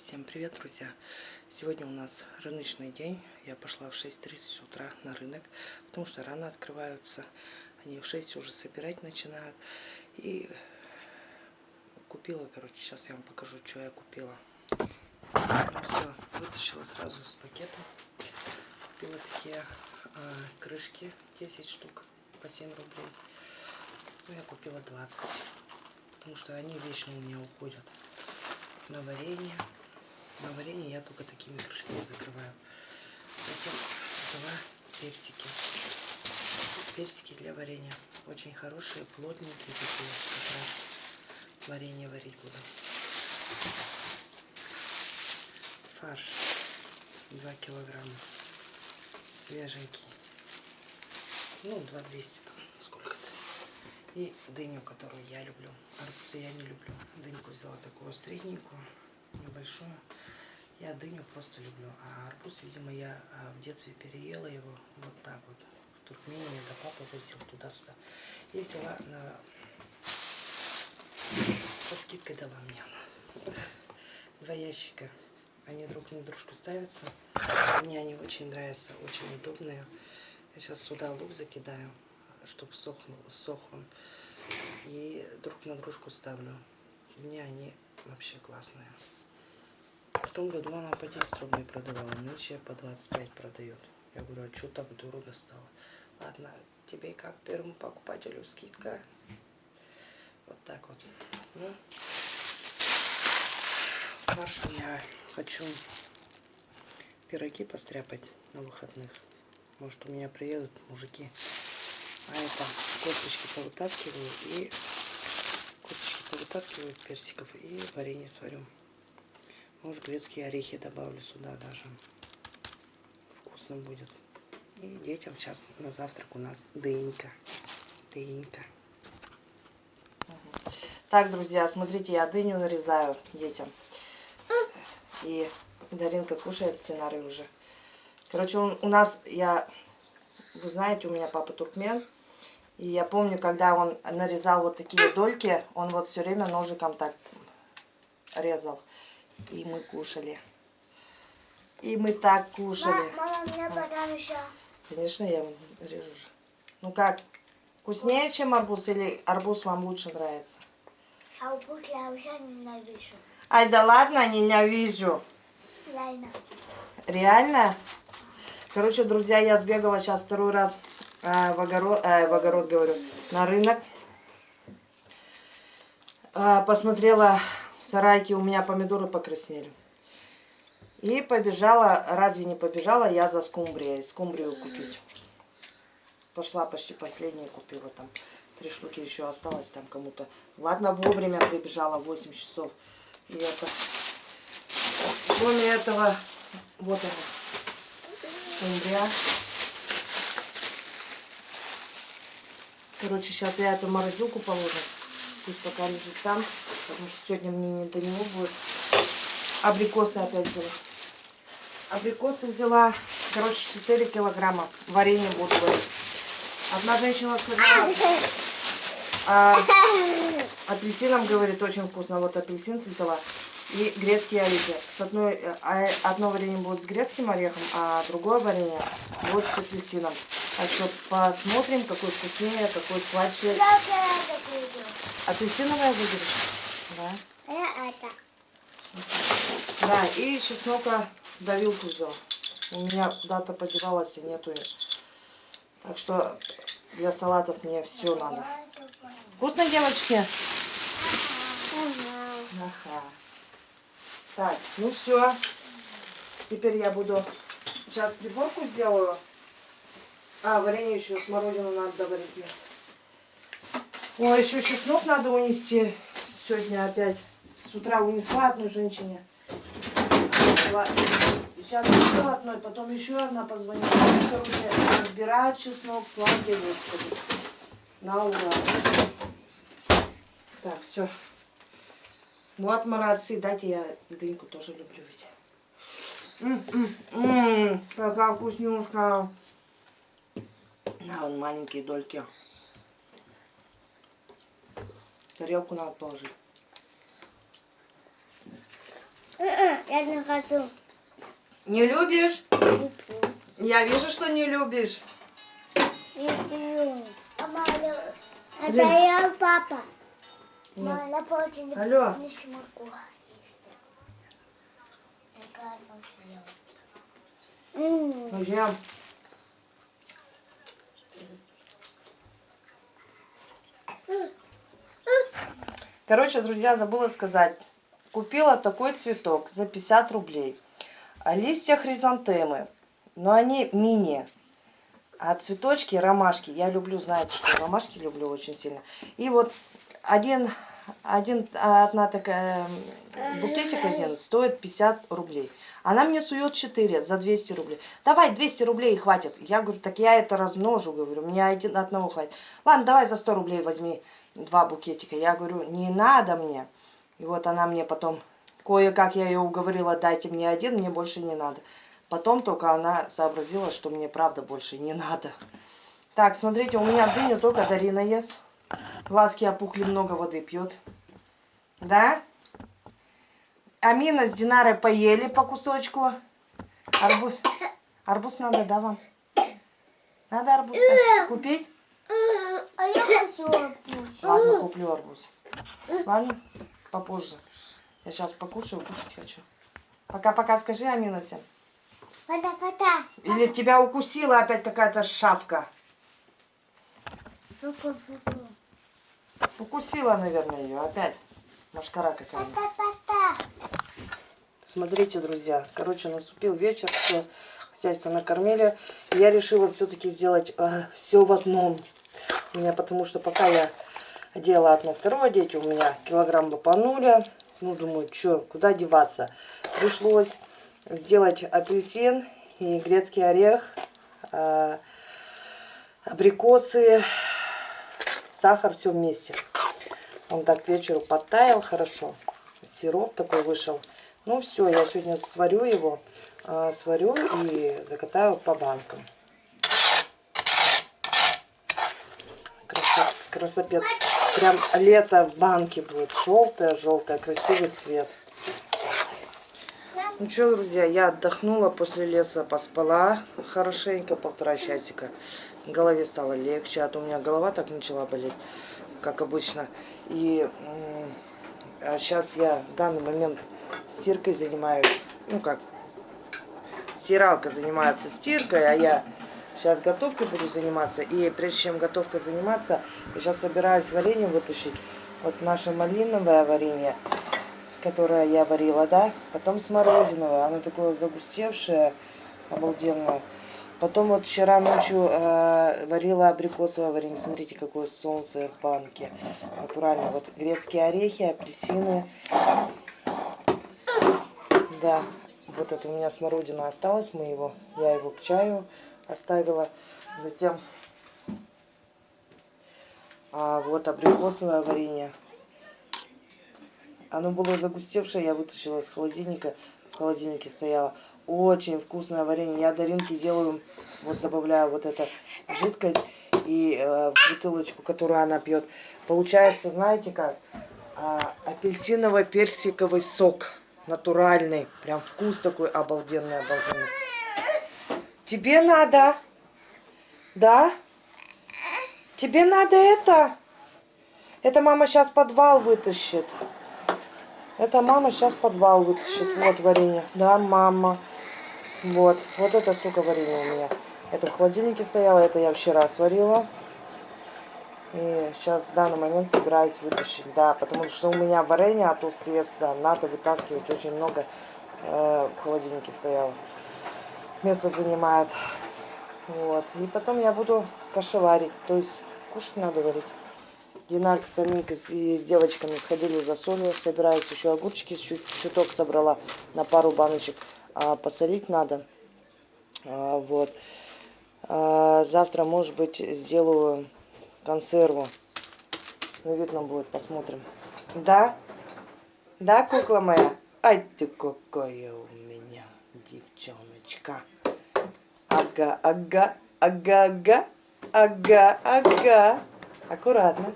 Всем привет, друзья! Сегодня у нас рыночный день. Я пошла в 6.30 утра на рынок, потому что рано открываются. Они в 6 уже собирать начинают. И купила, короче, сейчас я вам покажу, что я купила. Все, вытащила сразу из пакета. Купила такие э, крышки, 10 штук по 7 рублей. Ну, я купила 20, потому что они вечно у меня уходят на варенье. На варенье я только такими крышками закрываю. Затем взяла персики. Персики для варенья. Очень хорошие, плотненькие такие. Как раз варенье варить буду. Фарш. 2 килограмма. Свеженький. Ну, 2,200 там. Сколько-то. И дыню, которую я люблю. Арбузы я не люблю. Дыньку взяла такую средненькую, небольшую. Я дыню просто люблю. А арбуз, видимо, я а, в детстве переела его вот так вот. В Туркмении, да папа возил туда-сюда. И взяла на... со скидкой дала мне. Два ящика. Они друг на дружку ставятся. Мне они очень нравятся, очень удобные. Я сейчас сюда лук закидаю, чтобы сохнул, сох он. И друг на дружку ставлю. Мне они вообще классные. В том году она по 10 рублей продавала, нынче по 25 продает. Я говорю, а что так дорого стало? Ладно, тебе как первому покупателю скидка. Вот так вот. Ну, фарш я хочу пироги постряпать на выходных. Может у меня приедут мужики. А это косточки повытаскиваю и косточки повытаскиваю персиков и варенье сварю. Может, грецкие орехи добавлю сюда даже. Вкусно будет. И детям сейчас на завтрак у нас дынька. Дынька. Так, друзья, смотрите, я дыню нарезаю детям. И Даринка кушает сценарий уже. Короче, он, у нас, я, вы знаете, у меня папа туркмен. И я помню, когда он нарезал вот такие дольки, он вот все время ножиком так резал. И мы кушали. И мы так кушали. Мама, мне подам еще. Конечно, я режу. Ну как, вкуснее, чем арбуз, или арбуз вам лучше нравится? А арбуз я уже ненавижу. Ай, да ладно, ненавижу. Реально. Реально? Короче, друзья, я сбегала сейчас второй раз э, в, огород, э, в огород, говорю, на рынок. Э, посмотрела сарайке, у меня помидоры покраснели. И побежала, разве не побежала я за скумбрией, скумбрию купить. Пошла почти последние купила там. Три штуки еще осталось там кому-то. Ладно, вовремя прибежала, 8 часов. И это... Кроме этого, вот она, скумбрия. Короче, сейчас я эту морозилку положу. Пусть пока лежит там, потому что сегодня мне не до него будет. Абрикосы опять взяла. Абрикосы взяла, короче, 4 килограмма. Варенье буду. Одна женщина сказала, а, апельсином, говорит, очень вкусно. Вот апельсин взяла. И грецкие орехи. С одной, а, одно варенье будет с грецким орехом, а другое варенье будет с апельсином. Так что посмотрим, какой вкуснее, какой сладче. Я это буду. Апельсиновое выберешь? Да. Я это. Да, и чеснока давилку взял. У меня куда-то подевалась, и нету ее. Так что для салатов мне все надо. Вкусно, девочки? Ага. Ага. Так, ну все. Теперь я буду сейчас приборку сделаю. А, варенье еще, смородину надо доварить Ой, еще чеснок надо унести. Сегодня опять с утра унесла одной женщине. Сейчас еще одной, потом еще одна позвонила. Короче, разбирать чеснок, слава Господи. На ура. Так, все. Вот молодцы, дайте я дыньку тоже люблю ведь. М-м-м, какая вкуснюшка. На, вон маленькие дольки. Тарелку надо положить. Я не хочу. Не любишь? Пью. Я вижу, что не любишь. Пью. Мама, я- я папа. Мама, на полке не Алло. не смогу есть. Такая можно М, Ну, ем. Короче, друзья, забыла сказать. Купила такой цветок за 50 рублей. А листья хризантемы. Но они мини. А цветочки, ромашки. Я люблю, знаете, что ромашки люблю очень сильно. И вот один, один одна такая букетик один стоит 50 рублей. Она мне сует 4 за 200 рублей. Давай 200 рублей хватит. Я говорю, так я это размножу, говорю, мне один, одного хватит. Ладно, давай за 100 рублей возьми два букетика. Я говорю, не надо мне. И вот она мне потом, кое-как я ее уговорила, дайте мне один, мне больше не надо. Потом только она сообразила, что мне правда больше не надо. Так, смотрите, у меня дыню только Дарина ест. Глазки опухли, много воды пьет. Да? Амина с Динарой поели по кусочку. Арбуз. Арбуз надо, да, вам? Надо арбуз купить? А я хочу арбуз. Ладно, куплю арбуз. Ладно, попозже. Я сейчас покушаю, кушать хочу. Пока-пока скажи, Амина, всем. Пота-пота. Или тебя укусила опять какая-то шавка? Укусила, наверное, ее опять. Машкара какая-то. Пота-пота. Смотрите, друзья, короче, наступил вечер, все хозяйство накормили. Я решила все-таки сделать все в одном. У меня, потому что пока я одела одно, второе, дети у меня килограмм лопанули. Ну, думаю, что, куда деваться? Пришлось сделать апельсин и грецкий орех, э, абрикосы, сахар, все вместе. Он так к вечеру подтаял хорошо. Сироп такой вышел. Ну все, я сегодня сварю его, а, сварю и закатаю по банкам. Красопет. Прям лето в банке будет. Желтое, желтое, красивый цвет. Ну что, друзья, я отдохнула после леса, поспала хорошенько, полтора часика. Голове стало легче, а то у меня голова так начала болеть, как обычно. И сейчас я в данный момент стиркой занимаюсь. Ну как, стиралка занимается стиркой, а я сейчас готовкой буду заниматься. И прежде чем готовкой заниматься, я сейчас собираюсь варенье вытащить. Вот наше малиновое варенье, которое я варила, да. Потом смородиновое, оно такое загустевшее, обалденное. Потом вот вчера ночью э, варила абрикосовое варенье. Смотрите, какое солнце в банке. Натурально. Вот грецкие орехи, апельсины. Да, вот это у меня смородина осталась моего. Я его к чаю оставила. Затем а, вот абрикосовое варенье. Оно было загустевшее, я вытащила из холодильника. В холодильнике стояло. Очень вкусное варенье. Я Даринке делаю, вот добавляю вот эту жидкость и э, бутылочку, которую она пьет. Получается, знаете как? А, апельсиново-персиковый сок. Натуральный. Прям вкус такой обалденный, обалденный. Тебе надо? Да? Тебе надо это? Это мама сейчас подвал вытащит. Это мама сейчас подвал вытащит. Вот варенье. Да, мама. Вот. Вот это столько варенья у меня. Это в холодильнике стояло. Это я вчера сварила. И сейчас в данный момент собираюсь вытащить. Да, потому что у меня варенье от УСС надо вытаскивать. Очень много э, в холодильнике стояло. Место занимает. Вот. И потом я буду кашеварить. То есть кушать надо варить. Динарка с Аминкой и девочками сходили за солью. Собираюсь еще огурчики. Чуть, чуток собрала на пару баночек. А, посолить надо. А, вот. А, завтра, может быть, сделаю консерву. Ну, видно будет, посмотрим. Да? Да, кукла моя? Ай ты какая у меня девчоночка. Ага, ага, ага, ага, ага, ага. Аккуратно.